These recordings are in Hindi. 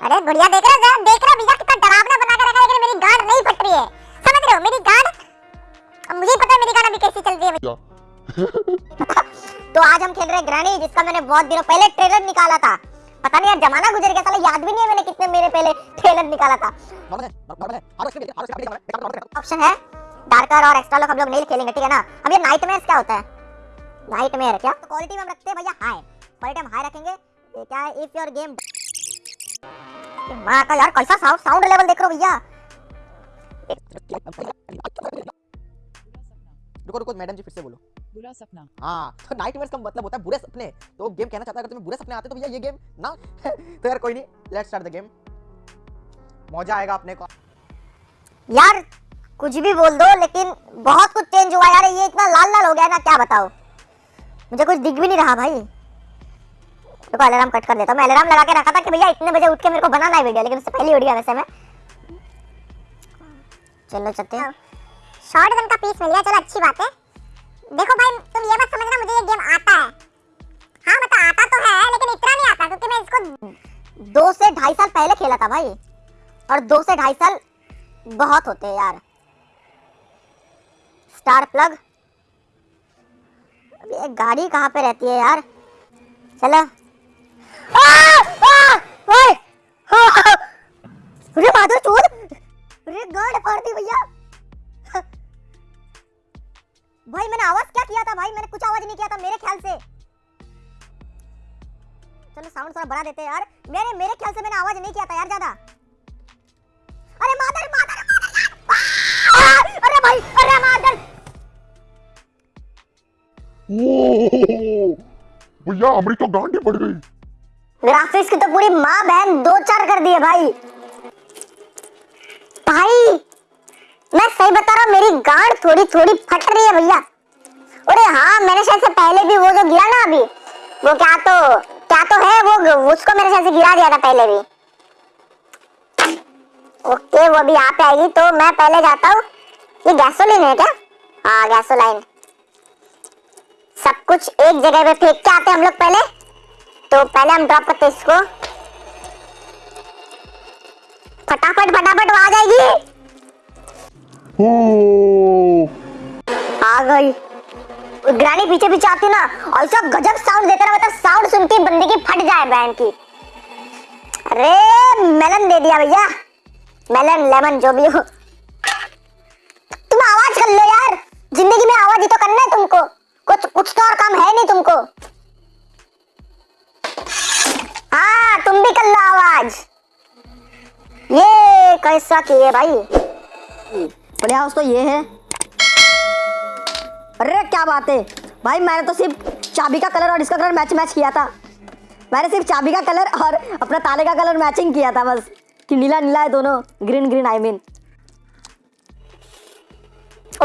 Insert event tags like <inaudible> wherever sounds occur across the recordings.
अरे गुड़िया देख रहे हो देख रहे हो भैया कितना डरावना बना के रखा है लेकिन मेरी गांड नहीं फट रही है। समझ रहे हो मेरी गांड? मुझे पता है मेरी गांड अभी कैसी चल रही है। भैया <laughs> तो आज हम खेल रहे हैं ग्रैनी जिसका मैंने बहुत दिनों पहले ट्रेलर निकाला था। पता नहीं यार जमाना गुजर गया साला याद भी नहीं है मैंने कितने मेरे पहले ट्रेलर निकाला था। ऑप्शन है डार्कर और एक्स्ट्रा लोग हम लोग नहीं खेलेंगे ठीक है ना? अब ये नाइट क्या होता है? नाइट क्या? तो क्वालिटी में हम रखते हैं भैया हाई क्वालिटी हम हाई रखेंगे। क्या है? इफ़ योर गेम माँ का यार कैसा साउंड साउंड लेवल देख रहे हो भैया? रुको रुको मैडम जी फिर से बोलो। बुरा सपना। हाँ तो नाइट का मतलब होता है बुरे सपने। तो गेम कहना चाहता है अगर तुम्हें बुरे सपने आते तो भैया ये गेम ना <laughs> तो यार कोई नहीं लेट्स स्टार्ट द गेम मज़ा आएगा अपने को। यार कुछ भी बोल दो लेकिन बहुत कुछ चेंज हुआ यार ये इतना लाल लाल हो गया ना क्या बताओ मुझे कुछ दिख भी नहीं रहा भाई। देखो अलार्म कट कर देता हूँ। मैं अलार्म लगा के रखा था कि भैया इतने बजे उठ के मेरे को बनाना है वीडियो लेकिन उससे पहले उठ गया वैसे मैं। चलो चलते हैं। शॉर्ट गन का पीस मिल गया। चलो अच्छी बात है। देखो भाई तुम ये मत समझना मुझे ये गेम आता है। हाँ मतलब आता तो है लेकिन इतना नहीं आता क्योंकि मैं इसको दो से ढाई साल पहले खेला था भाई। और दो से ढाई साल बहुत होते हैं यार। स्टार प्लग अब ये गाड़ी कहाँ पे रहती है यार? चलो! अरे कुछ आवाज़ नहीं किया था मेरे ख्याल से चलो साउंड थोड़ा देते हैं यार मेरे मेरे ख्याल से मैंने आवाज़ नहीं किया था यार ज़्यादा अरे मादर मादर मादर! अरे भाई अरे मादर भैया हमारी तो गांडी पड़ गई ग्राफिक्स की तो पूरी माँ बहन दो चार कर दिए भाई। भाई, मैं सही बता रहा हूँ, मेरी गांड थोड़ी थोड़ी फट रही है भैया। अरे हाँ मैंने शायद से पहले भी वो जो गिरा ना अभी, वो क्या तो क्या तो है वो, उसको मैंने शायद से गिरा दिया था पहले भी। ओके, वो भी यहाँ पे आएगी तो मैं पहले जाता हूँ। ये गैसोलीन है क्या? हाँ गैसोलाइन सब कुछ एक जगह पे फेंक के आते हैं हम लोग पहले। तो पहले हम ड्रॉप करते इसको। फटाफट फटाफट आ जाएगी। आ गई। ग्रानी पीछे पीछे आती ना ऐसा गजब साउंड देता ना मतलब साउंड सुन के बंदे की फट जाए बहन की। अरे मेलन दे दिया भैया। मेलन लेमन जो भी हो। तुम आवाज़ कर लो यार। ज़िंदगी में आवाज़ ही तो करना है तुमको। कुछ कुछ तो और काम है नहीं तुमको। हाँ तुम भी कर लो आवाज़। ये कैसा किए भाई? बढ़िया हाउस तो ये है। अरे क्या बात है? भाई मैंने तो सिर्फ़ चाबी का कलर और इसका कलर मैच मैच किया था। मैंने सिर्फ़ चाबी का कलर और अपना ताले का कलर मैचिंग किया था बस। कि नीला नीला है दोनों। Green green I mean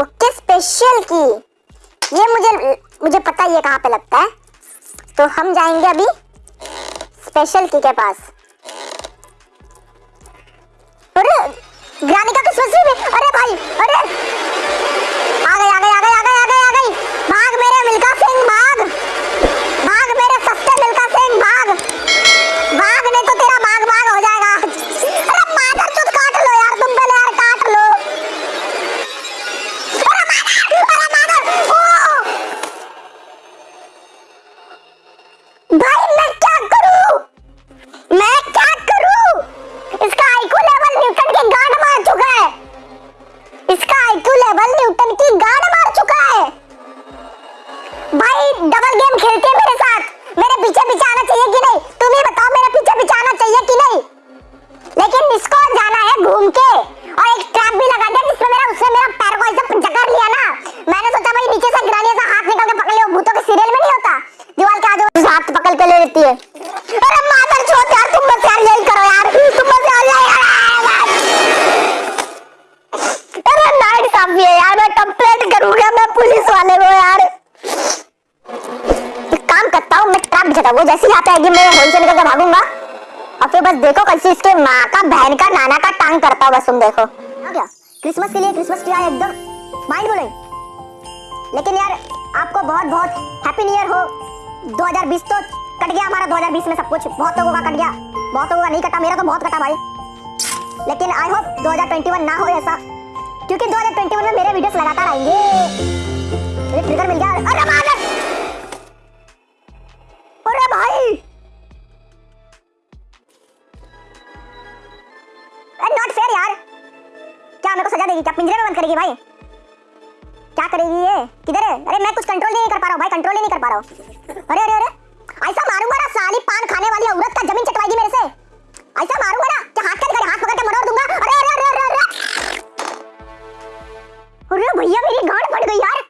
okay special की। ये मुझे मुझे पता है ये कहाँ पे लगता है। तो हम जाएँगे अभी। स्पेशल की के पास। अरे ग्रानी का किसमें अरे भाई अरे काफ़ी है यार मैं कंप्लेंट करूँगा मैं पुलिस वाले को यार। काम करता हूँ, मैं ट्रैप जगह वो जैसे आता है कि मैं होल से निकल के भागूँगा। और फिर बस देखो कैसे इसके माँ का, बहन का, नाना का टांग करता हूँ, बस तुम देखो। क्रिसमस के लिए क्रिसमस ट्री आया एकदम। माइंड ब्लोइंग लेकिन यार, आपको बहुत बहुत हैप्पी न्यू ईयर हो। 2020 तो कट गया हमारा 2020 में सब कुछ। बहुत लोगों का कट गया। बहुत लोगों का नहीं कटा, मेरा तो बहुत कटा भाई। लेकिन आई होप 2021 ना हो ऐसा। क्योंकि 2021 में मेरे वीडियोस लगातार आएँगे। मुझे ट्रिगर मिल गया। अरे मार अरे भाई। नॉट फेयर यार। क्या मेरे को सजा देगी? क्या पिंजरे में बंद करेगी भाई? क्या करेगी ये? किधर है? अरे मैं कुछ कंट्रोल नहीं कर पा रहा हूँ भाई। कंट्रोल ही नहीं कर पा रहा हूँ। अरे अरे अरे। ऐसा मारूँगा ना, साली पान खाने वाली औरत का ज़मीन चटवाएगी मेरे से। ऐसा मारूँगा ना, कि हाथ का हाथ पकड़ के मरोड़ दूँगा। अरे अरे अरे अरे अरे। अरे भैया, मेरी गांड फट गई यार।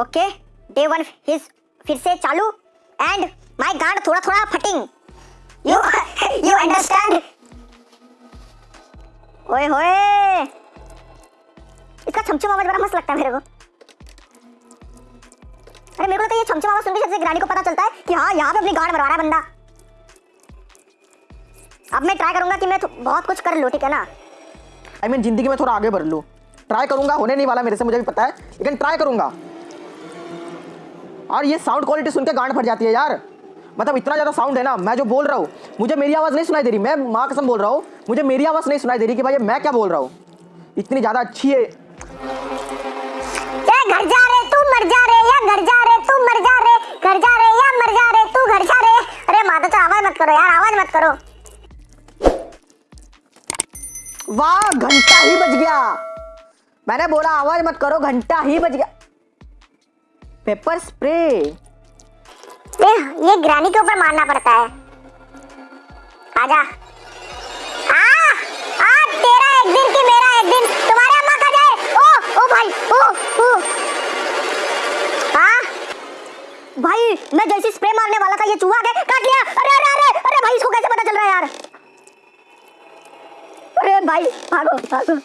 ओके डे वन हिज फिर से चालू। एंड माय गांड थोड़ा थोड़ा फटिंग। यू यू अंडरस्टैंड ओए होए। इसका छमछम आवाज़ बड़ा मस्त लगता है मेरे को। अरे मेरे को तो ये छमछम आवाज़ सुन के जैसे ग्रानी को पता चलता है कि हाँ यहाँ पे अपनी गांड मरवा रहा है बंदा। अब मैं ट्राई करूँगा कि मैं बहुत कुछ कर लूँ, ठीक है ना? आई मीन ज़िंदगी में थोड़ा आगे बढ़ लूँ। ट्राई करूँगा होने नहीं वाला मेरे से मुझे भी पता है लेकिन ट्राई करूँगा। और ये साउंड क्वालिटी सुन के गांड फट जाती है यार। मतलब इतना ज़्यादा साउंड है ना मैं जो बोल रहा हूँ मुझे मेरी आवाज़ नहीं सुनाई दे रही मैं माँ कसम बोल रहा हूँ मुझे मेरी आवाज़ नहीं सुनाई दे रही कि भाई मैं क्या बोल रहा हूँ। इतनी ज़्यादा अच्छी है। घर जा रे तू मर जा रे या घर जा रे तू मर जा रे घर जा रे या मर जा रे तू घर जा रे। अरे माता तो आवाज़ मत करो यार आवाज़ मत करो। वाह घंटा ही बज गया। मैंने बोला, आवाज़ मत करो, घंटा ही बज गया। Paper spray. ये ग्रानी के ऊपर मारना पड़ता है। आजा। आ आ, तेरा एक दिन की मेरा एक दिन। तुम्हारे अम्मा का जाए ओ ओ भाई, ओ ओ। हाँ? भाई, मैं जैसे स्प्रे मारने वाला था, ये चूहा के काट लिया। अरे अरे अरे अरे भाई, इसको कैसे पता चल रहा है यार? अरे भाई, भागो भागो।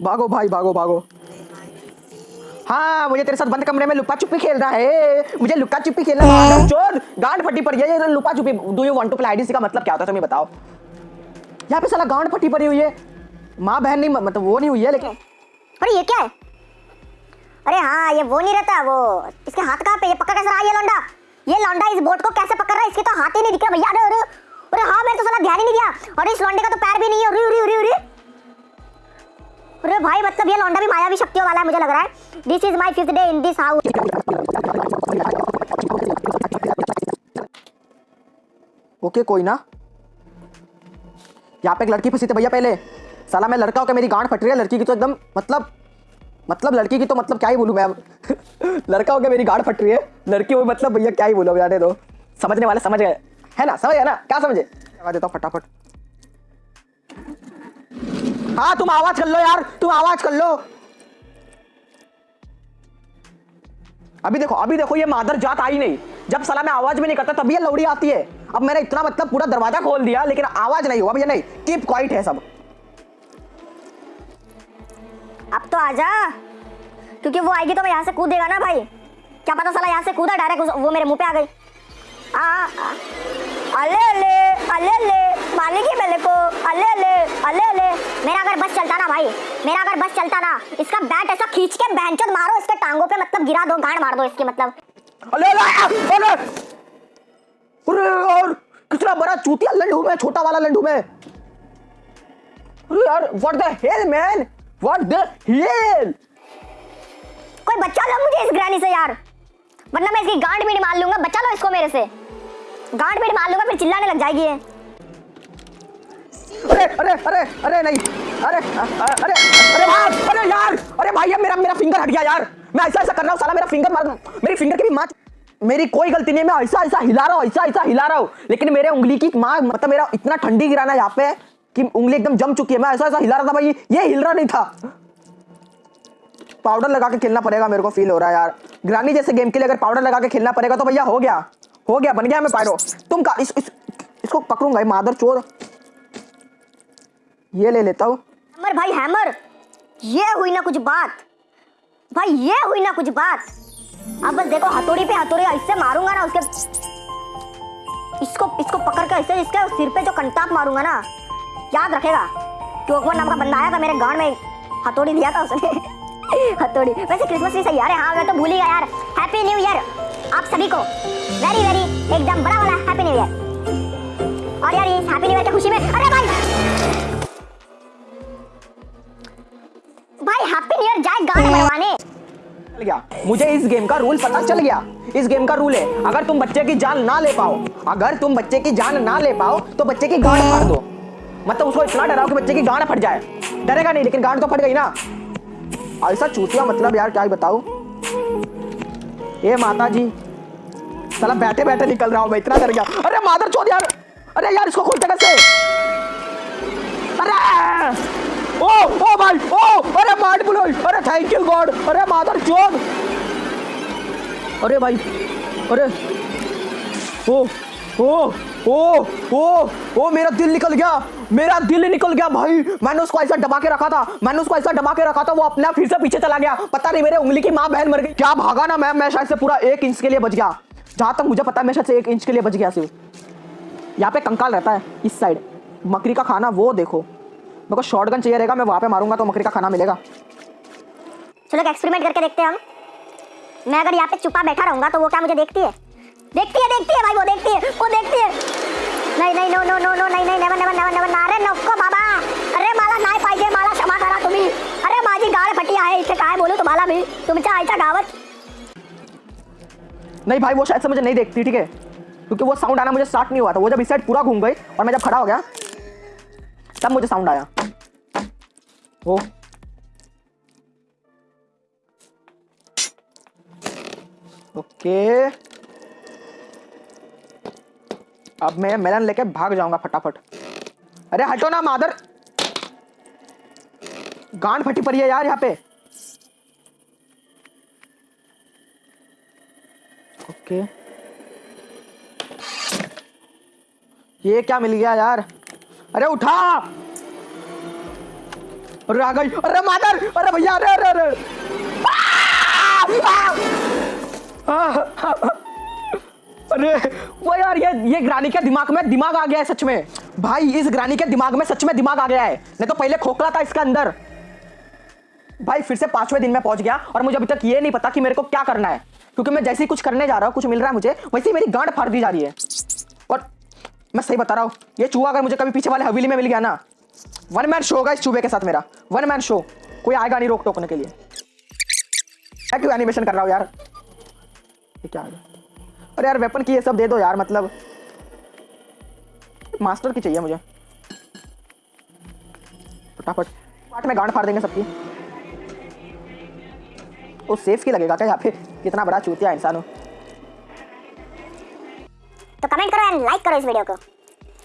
भागो भाई भागो भागो। हाँ मुझे तेरे साथ बंद कमरे में लुका छुपी खेलना है। मुझे लुका छुपी खेलना है। चोर गांड फटी पड़ी है। ये लुका छुपी do you want to play IDC का मतलब क्या होता है तुम्हें बताओ। यहाँ पे साला गांड फटी पड़ी हुई है। माँ बहन नहीं मतलब वो नहीं हुई है लेकिन अरे ये क्या है? अरे हाँ ये वो नहीं रहता वो इसके हाथ कहाँ पे ये पकड़ कैसे रहा है ये लौंडा? ये लौंडा इस बोट को कैसे पकड़ रहा है? इसके तो हाथ ही नहीं दिख रहा भैया। अरे अरे अरे हाँ मैंने तो साला ध्यान ही नहीं दिया। और इस लौंडे का तो पैर भी नहीं है। अरे भाई मतलब ये लौंडा भी मायावी शक्तियों वाला है, मुझे लग रहा है। This is my fifth day in this house okay कोई ना। यहाँ पे एक लड़की फंसी थी भैया पहले। साला मैं लड़का होकर मेरी गांड फट रही है, लड़की की तो एकदम मतलब मतलब लड़की की तो मतलब क्या ही बोलूँ मैं <laughs> लड़का होकर मेरी गांड फट रही है, लड़की हो मतलब भैया क्या ही बोलो जाने दो। समझने वाले समझ गए। है ना, समझ गए ना? क्या समझे? देता हूँ फटाफट। हाँ तुम आवाज़ कर लो यार तुम आवाज़ कर लो। अभी देखो अभी देखो ये मादर जात आई नहीं। जब साला मैं आवाज़ भी नहीं करता तभी ये लौड़ी आती है। अब मैंने इतना मतलब पूरा दरवाज़ा खोल दिया लेकिन आवाज़ नहीं हुआ। भैया नहीं कीप क्वाइट है सब। अब तो आजा। क्योंकि वो आएगी तो मैं यहाँ से कूदेगा ना भाई। क्या पता साला यहाँ से कूदा डायरेक्ट वो मेरे मुँह पे आ गई। आ, आ, अले अले अले अले मारेगी मेरे को। अले अले अले अले मेरा अगर बस चलता ना भाई मेरा अगर बस चलता ना इसका बैट ऐसा खींच के बैंचोद मारो इसके टांगों पे मतलब गिरा दो गांड मार दो इसकी मतलब। अरे अरे अरे अरे और कितना बड़ा चूतिया लंडू में छोटा वाला लंडू में। अरे यार what the hell man what the hell कोई बच्चा लो मुझे इस ग्रानी से यार। वरना मैं इसकी गांड बीड़ी मार लूँगा बच्चा लो इसको मेरे से। गांड बीड़ी मार लूँगा फिर चिल्लाने लग जाएगी ये। अरे अरे अरे अरे नहीं। अरे अरे अरे यार अरे यार अरे भाई अब मेरा मेरा फिंगर हट गया यार। मैं ऐसा ऐसा कर रहा हूँ साला मेरा फिंगर मार मेरी फिंगर की भी माँ मेरी कोई गलती नहीं मैं ऐसा ऐसा हिला रहा हूँ ऐसा ऐसा हिला रहा हूँ। लेकिन मेरे उंगली की माँ मतलब मेरा इतना ठंडी गिराना यहाँ पे कि उंगली एकदम जम चुकी है। मैं ऐसा ऐसा हिला रहा था भाई ये हिल रहा नहीं था। पाउडर लगा के खेलना पड़ेगा मेरे को फील हो रहा है यार। ग्रानी जैसे गेम के लिए अगर पाउडर लगा के खेलना पड़ेगा तो भैया हो गया हो गया बन गया मैं पायरो तुम का इस, इस, इसको पकड़ूँगा मादर चोर। ये ले लेता हूँ। हैमर भाई हैमर ये हुई ना कुछ बात। भाई, ये हुई ना कुछ बात। अब बस देखो, हथौड़ी पे हथौड़ी, ऐसे मारूँगा ना उसके इसको इसको पकड़ के ऐसे इसके सिर पे जो कंटाप मारूँगा ना, याद रखेगा। कि ओकमन नाम का बंदा आया था मेरे गांड में। हथौड़ी दिया था उसने। <laughs> हथौड़ी। वैसे क्रिसमस भी सही यार हाँ मैं तो भूल ही गया यार। हैप्पी न्यू ईयर आप सभी को वेरी वेरी एकदम बड़ा वाला हैप्पी न्यू ईयर और यार इस हैप्पी न्यू ईयर की खुशी में अरे भाई! न्यू जाए गाने बनवाने चल गया। मुझे इस गेम का रूल पता चल गया। इस गेम का रूल है अगर तुम बच्चे की जान ना ले पाओ अगर तुम बच्चे की जान ना ले पाओ तो बच्चे की गांड फाड़ दो। मतलब उसको इतना डराओ कि बच्चे की गांड फट जाए। डरेगा नहीं लेकिन गांड तो फट गई ना। ऐसा चूतिया मतलब यार क्या बताऊँ। ए माता जी साला बैठे बैठे निकल रहा हूँ मैं इतना डर गया। अरे मादर चोद यार। अरे यार इसको खोलते कैसे अरे ओ ओ भाई, ओ, अरे मार बोलो, अरे थैंक यू गॉड अरे मादर चोद अरे भाई, अरे, ओ ओ ओ ओ ओ, मेरा दिल निकल गया, मेरा दिल निकल गया भाई। मैंने उसको ऐसा दबा के रखा था, मैंने उसको ऐसा दबा के रखा था, वो अपने फिर से पीछे चला गया। पता नहीं मेरे उंगली की माँ बहन मर गई। क्या भागा ना मैं मैं शायद से पूरा एक इंच के लिए बच गया। जहाँ तक मुझे पता है, मैं शायद से एक इंच के लिए बच गया सिर्फ़। यहाँ पे कंकाल रहता है, इस साइड मकरी का खाना, वो देखो। मेरे को शॉटगन चाहिए रहेगा मैं वहाँ पे मारूँगा तो मकरी का खाना मिलेगा। चलो एक्सपेरिमेंट करके देखते हैं हम। मैं अगर यहाँ पे चुपा बैठा रहूँगा तो वो क्या मुझे देखती है? देखती है देखती है भाई वो देखती है वो देखती है। नाही नाही नो नो नो नो नाही नाही नेवर नेवर नेवर नेवर अरे नको बाबा! अरे मला नाही पाहिजे मला क्षमा करा तुम्ही। अरे माझी गाड फटी आहे इथे काय बोलू तुम्हाला मी तुमच्या आईच्या गावात। नहीं भाई वो शायद से मुझे नहीं देखती ठीक है? क्योंकि वो साउंड आना मुझे स्टार्ट नहीं हुआ था। वो जब इस साइड पूरा घूम गई और मैं जब खड़ा हो गया तब मुझे साउंड आया। Oh okay. अब मैं मेलन लेके भाग जाऊँगा फटाफट। अरे हटो ना, मादर। गांड फटी पड़ी है यार यहाँ पे। ओके। ये क्या मिल गया यार? अरे उठा! अरे आ गई। अरे मादर अरे भैया, अरे अरे अरे! अरे, वो यार, ये ये ग्रानी के दिमाग में दिमाग आ गया है सच में। भाई, इस ग्रानी के दिमाग में सच में दिमाग आ गया है। नहीं तो पहले खोखला था इसके अंदर। भाई, फिर से पाँचवें दिन में पहुँच गया और मुझे अभी तक ये नहीं पता कि मेरे को क्या करना है। क्योंकि मैं जैसे ही कुछ करने जा रहा हूँ, कुछ मिल रहा है मुझे, वैसे ही मेरी गांड फाड़ दी जा रही है। और मैं सही बता रहा हूँ, ये चूहा अगर मुझे कभी पीछे वाले हवेली में मिल गया ना वन मैन शो होगा इस चूहे के साथ मेरा। वन मैन शो कोई आएगा नहीं रोक टोकने के लिए। मैं क्यों एनिमेशन कर रहा हूँ यार? ये क्या गया अरे यार वेपन की ये सब दे दो यार मतलब। मास्टर की चाहिए मुझे। फटाफट। पार्ट में गांड फाड़ देंगे सबकी। वो सेफ़ की लगेगा क्या यहाँ पे? कितना बड़ा चूतिया इंसान हो। तो कमेंट करो एंड लाइक करो इस वीडियो को।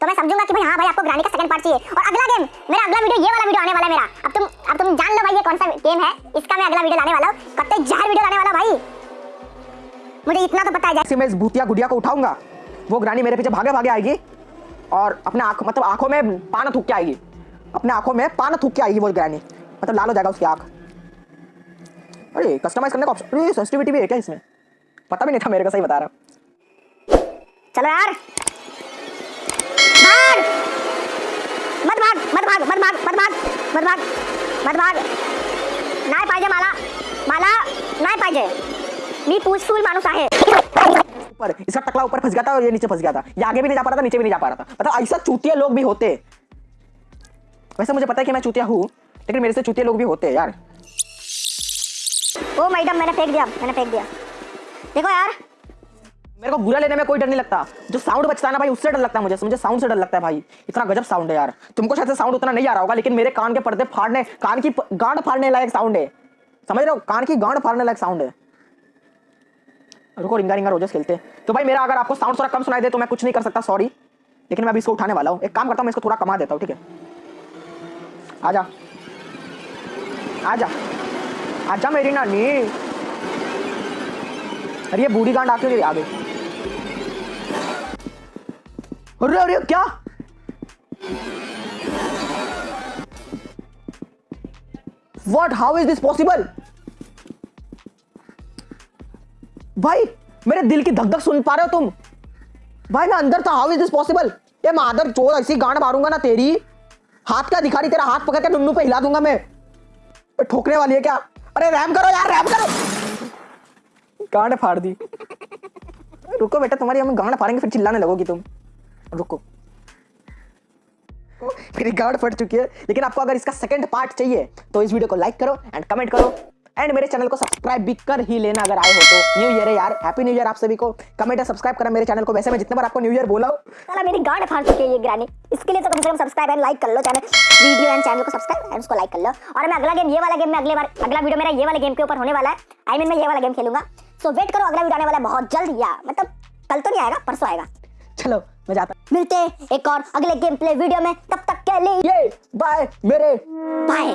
तो मैं समझूँगा कि भाई हाँ भाई आपको ग्रानी का सेकंड पार्ट चाहिए। और अगला गेम मेरा अगला वीडियो ये वाला वीडियो आने वाला है मेरा। अब तुम अब तुम जान लो भाई ये कौन सा गेम है। इसका मैं अगला वीडियो लाने वाला हूँ। कब तक जहर वीडियो लाने वाला भाई? मुझे इतना तो पता है मैं इस भूतिया गुड़िया को उठाऊँगा। वो ग्रानी मेरे पीछे भागे भागे आएगी। और अपने आँख मतलब आँखों में पान थूक के आएगी। अपने आँखों में पान थूक के आएगी वो ग्रानी। मतलब लाल हो जाएगा उसकी आँख। अरे कस्टमाइज करने का ऑप्शन अरे सेंसिटिविटी भी है क्या इसमें? पता भी नहीं था मेरे को सही बता रहा हूँ। चलो यार भाग मत भाग मत भाग मत भाग मत भाग मत भाग मत भाग। नाही पाहिजे मला मला नाही पाहिजे। मी पूछफूल माणूस आहे। ऊपर इसका टकला ऊपर फंस गया था और ये नीचे फंस गया था ये आगे भी नहीं जा पा रहा था नीचे भी नहीं जा पा रहा था। मतलब ऐसा चूतिया लोग भी होते। वैसे मुझे पता है कि मैं चूतिया हूँ लेकिन मेरे से चूतिया लोग भी होते हैं यार। ओ मैडम मैंने फेंक दिया मैंने फेंक दिया। देखो यार मेरे को बुरा लेने में कोई डर नहीं लगता। जो साउंड बचता है ना भाई, उससे डर लगता है मुझे। मुझे साउंड से डर लगता है भाई। इतना गजब साउंड है यार। तुमको शायद साउंड उतना नहीं आ रहा होगा, लेकिन मेरे कान के पर्दे फाड़ने, कान की गांड फाड़ने लायक साउंड है। समझ रहे हो? कान की गांड फाड़ने लायक साउंड है। रुको, रिंगा रिंगा रोजेस खेलते तो भाई मेरा अगर आपको साउंड थोड़ा कम सुनाई दे तो मैं कुछ नहीं कर सकता सॉरी लेकिन मैं अभी इसको उठाने वाला हूँ। एक काम करता हूँ, मैं इसको थोड़ा कमा देता हूँ, ठीक है? आजा। आजा। आजा मेरी नानी। अरे ये बूढ़ी गांड आके आ गई अरे अरे क्या? What how is this possible भाई, मेरे दिल की धक धक सुन पा रहे हो तुम। भाई, मैं अंदर था। हाउ इज़ दिस पॉसिबल ये मादर चोर, ऐसी गांड मारूँगा ना तेरी। हाथ क्या दिखा रही? तेरा हाथ पकड़ के नुन्नू पे हिला दूँगा मैं। ठोकने वाली है क्या? अरे, रैम करो यार, रैम करो। गांड फाड़ दी। रुको बेटा, तुम्हारी हम गांड फाड़ेंगे, फिर चिल्लाने लगोगी तुम। रुको। मेरी गांड फट चुकी है लेकिन आपको अगर इसका सेकंड पार्ट चाहिए तो इस वीडियो को लाइक करो एंड कमेंट करो एंड मेरे चैनल को सब्सक्राइब भी कर ही लेना अगर आए हो तो। न्यू ईयर है यार हैप्पी न्यू ईयर आप सभी को। कमेंट और सब्सक्राइब करा मेरे चैनल को। वैसे मैं जितने बार आपको न्यू ईयर बोला हूँ। मेरी गांड फाड़ चुकी है ये ग्रानी। इसके लिए तो कम से कम सब्सक्राइब एंड लाइक कर लो चैनल वीडियो एंड चैनल को सब्सक्राइब एंड उसको लाइक कर लो। और मैं अगला गेम ये वाला गेम में अगले बार अगला वीडियो मेरा ये वाले गेम के ऊपर होने वाला है। आई मीन मैं ये वाला गेम खेलूँगा। सो वेट करो अगला वीडियो आने वाला है बहुत जल्द। या मतलब कल तो नहीं आएगा परसों आएगा। चलो मैं जाता मिलते हैं एक और अगले गेम प्ले वीडियो में। तब तक के लिए बाय मेरे। बाय